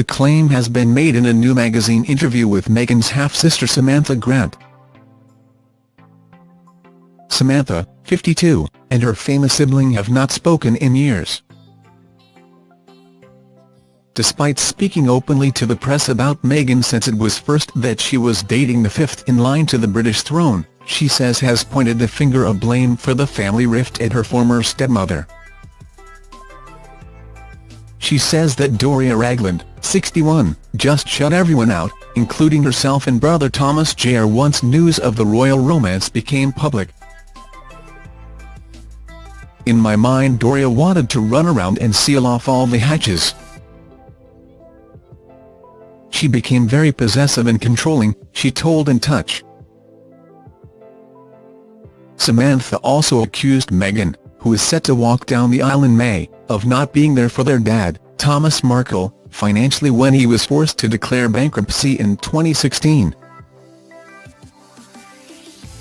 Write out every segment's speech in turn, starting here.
The claim has been made in a new magazine interview with Meghan's half-sister Samantha Grant. Samantha, 52, and her famous sibling have not spoken in years. Despite speaking openly to the press about Meghan since it was first that she was dating the fifth in line to the British throne, she says has pointed the finger of blame for the family rift at her former stepmother. She says that Doria Ragland, 61, just shut everyone out, including herself and brother Thomas Jr. once news of the royal romance became public. In my mind Doria wanted to run around and seal off all the hatches. She became very possessive and controlling, she told In Touch. Samantha also accused Meghan, who is set to walk down the aisle in May, of not being there for their dad, Thomas Markle, financially when he was forced to declare bankruptcy in 2016.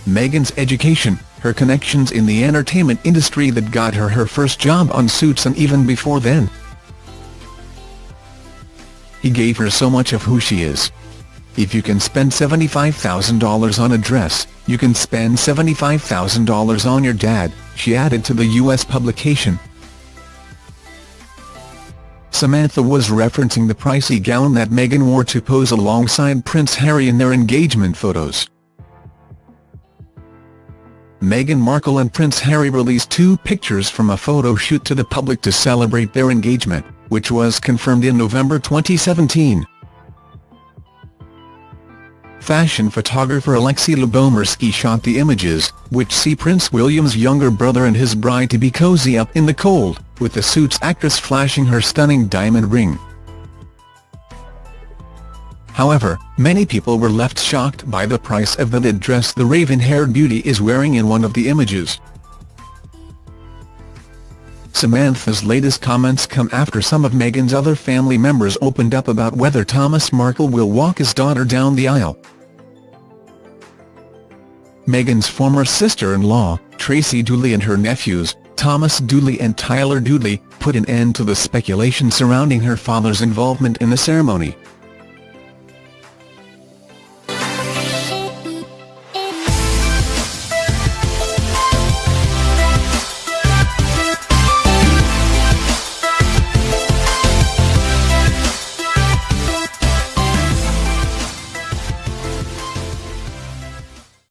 Meghan's education, her connections in the entertainment industry that got her her first job on Suits and even before then. He gave her so much of who she is. If you can spend $75,000 on a dress, you can spend $75,000 on your dad, she added to the U.S. publication. Samantha was referencing the pricey gown that Meghan wore to pose alongside Prince Harry in their engagement photos. Meghan Markle and Prince Harry released two pictures from a photo shoot to the public to celebrate their engagement, which was confirmed in November 2017 fashion photographer Alexi Lubomirski shot the images, which see Prince William's younger brother and his bride-to-be cozy up in the cold, with the Suits actress flashing her stunning diamond ring. However, many people were left shocked by the price of the dress the raven-haired beauty is wearing in one of the images. Samantha's latest comments come after some of Meghan's other family members opened up about whether Thomas Markle will walk his daughter down the aisle. Meghan's former sister-in-law, Tracy Dooley and her nephews, Thomas Dooley and Tyler Dooley, put an end to the speculation surrounding her father's involvement in the ceremony.